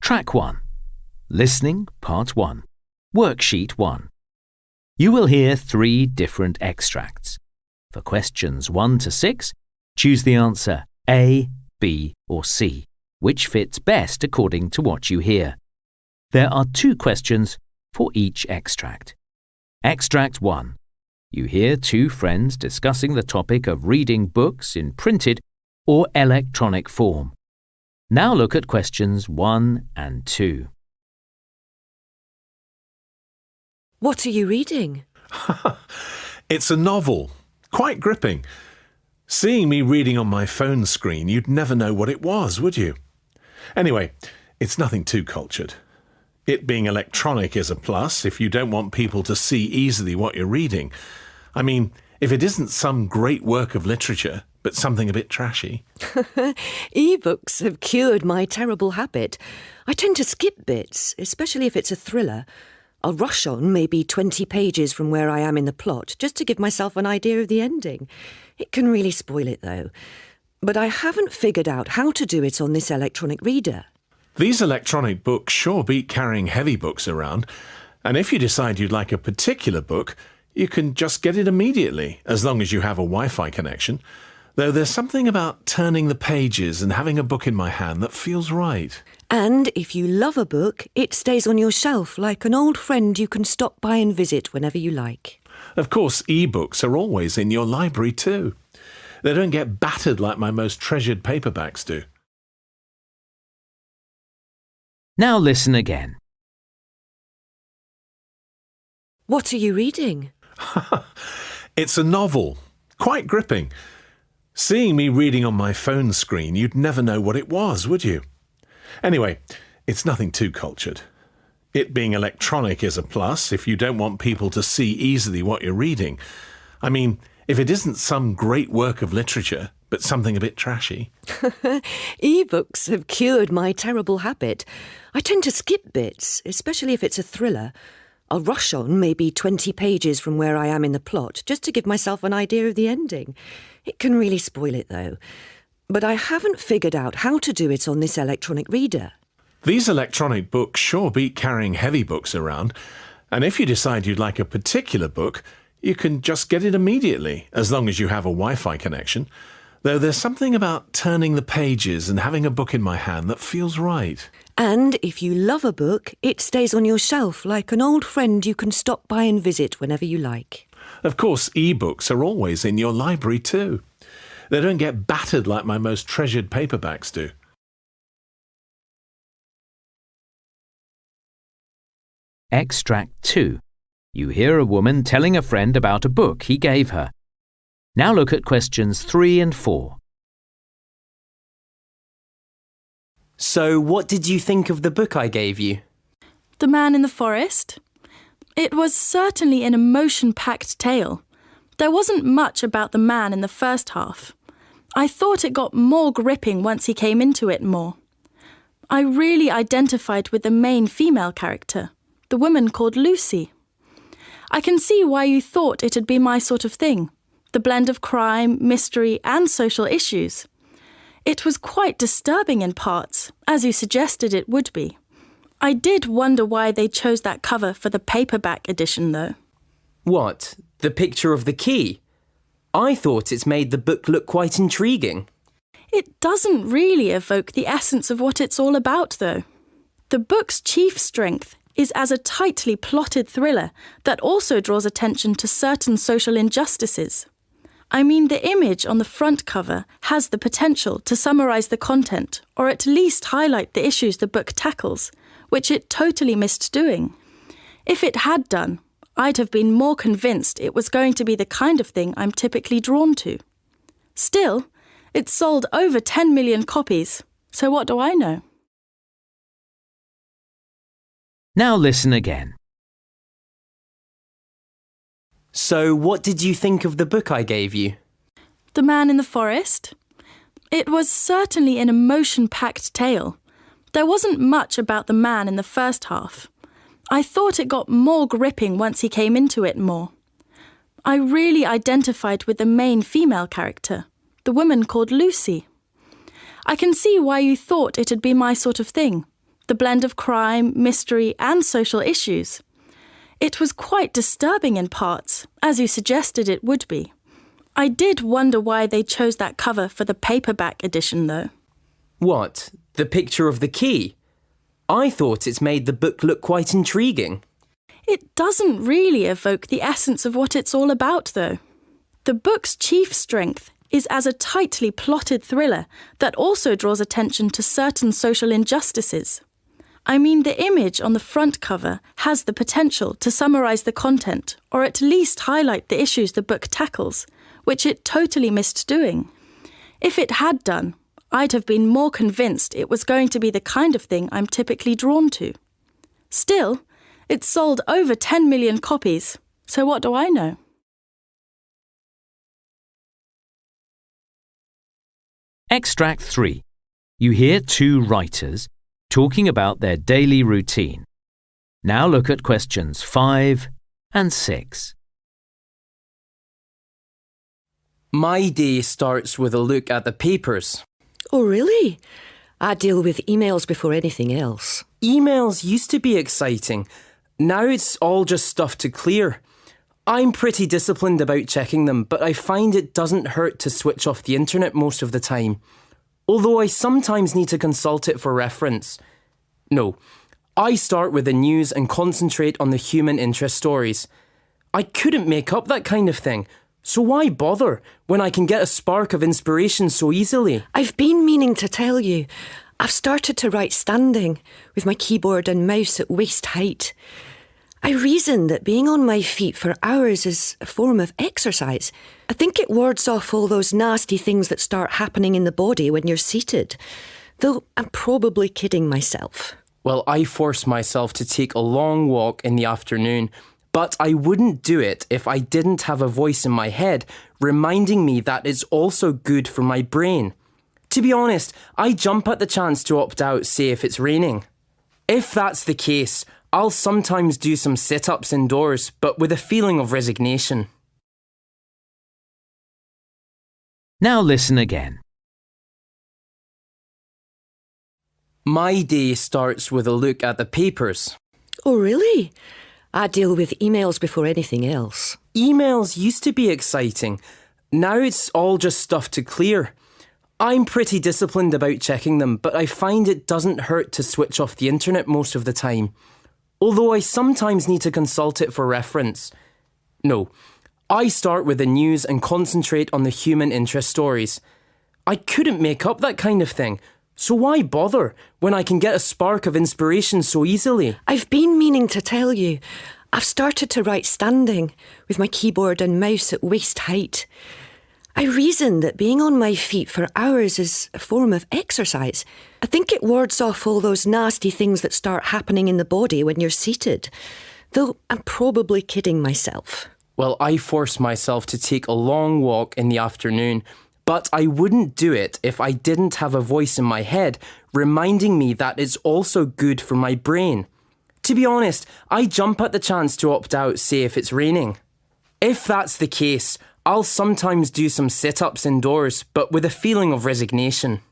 Track 1. Listening, Part 1. Worksheet 1. You will hear three different extracts. For questions 1 to 6, choose the answer A, B, or C, which fits best according to what you hear. There are two questions for each extract. Extract 1. You hear two friends discussing the topic of reading books in printed or electronic form. Now look at questions 1 and 2. What are you reading? It's a novel. Quite gripping. Seeing me reading on my phone screen, you'd never know what it was, would you? Anyway, it's nothing too cultured. It being electronic is a plus if you don't want people to see easily what you're reading. I mean, if it isn't some great work of literature, but something a bit trashy. E-books have cured my terrible habit. I tend to skip bits, especially if it's a thriller. I'll rush on maybe 20 pages from where I am in the plot just to give myself an idea of the ending. It can really spoil it, though. But I haven't figured out how to do it on this electronic reader. These electronic books sure beat carrying heavy books around, and if you decide you'd like a particular book, you can just get it immediately, as long as you have a Wi Fi connection. Though there's something about turning the pages and having a book in my hand that feels right. And if you love a book, it stays on your shelf like an old friend you can stop by and visit whenever you like. Of course, e-books are always in your library too. They don't get battered like my most treasured paperbacks do. Now listen again. What are you reading? It's a novel. Quite gripping. Seeing me reading on my phone screen, you'd never know what it was, would you? Anyway, it's nothing too cultured. It being electronic is a plus if you don't want people to see easily what you're reading. I mean, if it isn't some great work of literature, but something a bit trashy. E-books have cured my terrible habit. I tend to skip bits, especially if it's a thriller. I'll rush on maybe 20 pages from where I am in the plot just to give myself an idea of the ending. It can really spoil it, though. But I haven't figured out how to do it on this electronic reader. These electronic books sure beat carrying heavy books around, and if you decide you'd like a particular book, you can just get it immediately, as long as you have a Wi Fi connection. Though there's something about turning the pages and having a book in my hand that feels right. And if you love a book, it stays on your shelf like an old friend you can stop by and visit whenever you like. Of course, e-books are always in your library too. They don't get battered like my most treasured paperbacks do. Extract 2. You hear a woman telling a friend about a book he gave her. Now look at questions 3 and 4. So, what did you think of the book I gave you? The Man in the Forest? It was certainly an emotion packed tale. There wasn't much about the man in the first half. I thought it got more gripping once he came into it more. I really identified with the main female character, the woman called Lucy. I can see why you thought it'd be my sort of thing the blend of crime, mystery, and social issues. It was quite disturbing in parts, as you suggested it would be. I did wonder why they chose that cover for the paperback edition, though. What? The picture of the key? I thought it's made the book look quite intriguing. It doesn't really evoke the essence of what it's all about, though. The book's chief strength is as a tightly plotted thriller that also draws attention to certain social injustices. I mean, the image on the front cover has the potential to summarise the content, or at least highlight the issues the book tackles, which it totally missed doing. If it had done, I'd have been more convinced it was going to be the kind of thing I'm typically drawn to. Still, it sold over 10 million copies, so what do I know? Now listen again. So, what did you think of the book I gave you? The Man in the Forest? It was certainly an emotion packed tale. There wasn't much about the man in the first half. I thought it got more gripping once he came into it more. I really identified with the main female character, the woman called Lucy. I can see why you thought it'd be my sort of thing the blend of crime, mystery, and social issues. It was quite disturbing in parts, as you suggested it would be. I did wonder why they chose that cover for the paperback edition, though. What? The picture of the key? I thought it's made the book look quite intriguing. It doesn't really evoke the essence of what it's all about, though. The book's chief strength is as a tightly plotted thriller that also draws attention to certain social injustices. I mean, the image on the front cover has the potential to summarise the content, or at least highlight the issues the book tackles, which it totally missed doing. If it had done, I'd have been more convinced it was going to be the kind of thing I'm typically drawn to. Still, it's sold over 10 million copies, so what do I know? Extract 3. You hear two writers talking about their daily routine. Now look at questions 5 and 6. My day starts with a look at the papers. Oh, really? I deal with emails before anything else. Emails used to be exciting. Now it's all just stuff to clear. I'm pretty disciplined about checking them, but I find it doesn't hurt to switch off the internet most of the time. Although I sometimes need to consult it for reference. No, I start with the news and concentrate on the human interest stories. I couldn't make up that kind of thing, so why bother when I can get a spark of inspiration so easily? I've been meaning to tell you. I've started to write standing, with my keyboard and mouse at waist height. I reason that being on my feet for hours is a form of exercise. I think it wards off all those nasty things that start happening in the body when you're seated. Though I'm probably kidding myself. Well, I force myself to take a long walk in the afternoon, but I wouldn't do it if I didn't have a voice in my head reminding me that it's also good for my brain. To be honest, I jump at the chance to opt out, say, if it's raining. If that's the case, I'll sometimes do some sit ups indoors, but with a feeling of resignation. Now listen again. My day starts with a look at the papers. Oh, really? I deal with emails before anything else. Emails used to be exciting. Now it's all just stuff to clear. I'm pretty disciplined about checking them, but I find it doesn't hurt to switch off the internet most of the time. Although I sometimes need to consult it for reference. No, I start with the news and concentrate on the human interest stories. I couldn't make up that kind of thing, so why bother when I can get a spark of inspiration so easily? I've been meaning to tell you. I've started to write standing, with my keyboard and mouse at waist height. I reason that being on my feet for hours is a form of exercise. I think it wards off all those nasty things that start happening in the body when you're seated. Though I'm probably kidding myself. Well, I force myself to take a long walk in the afternoon but I wouldn't do it if I didn't have a voice in my head reminding me that it's also good for my brain. To be honest, I jump at the chance to opt out, say, if it's raining. If that's the case, I'll sometimes do some sit ups indoors, but with a feeling of resignation.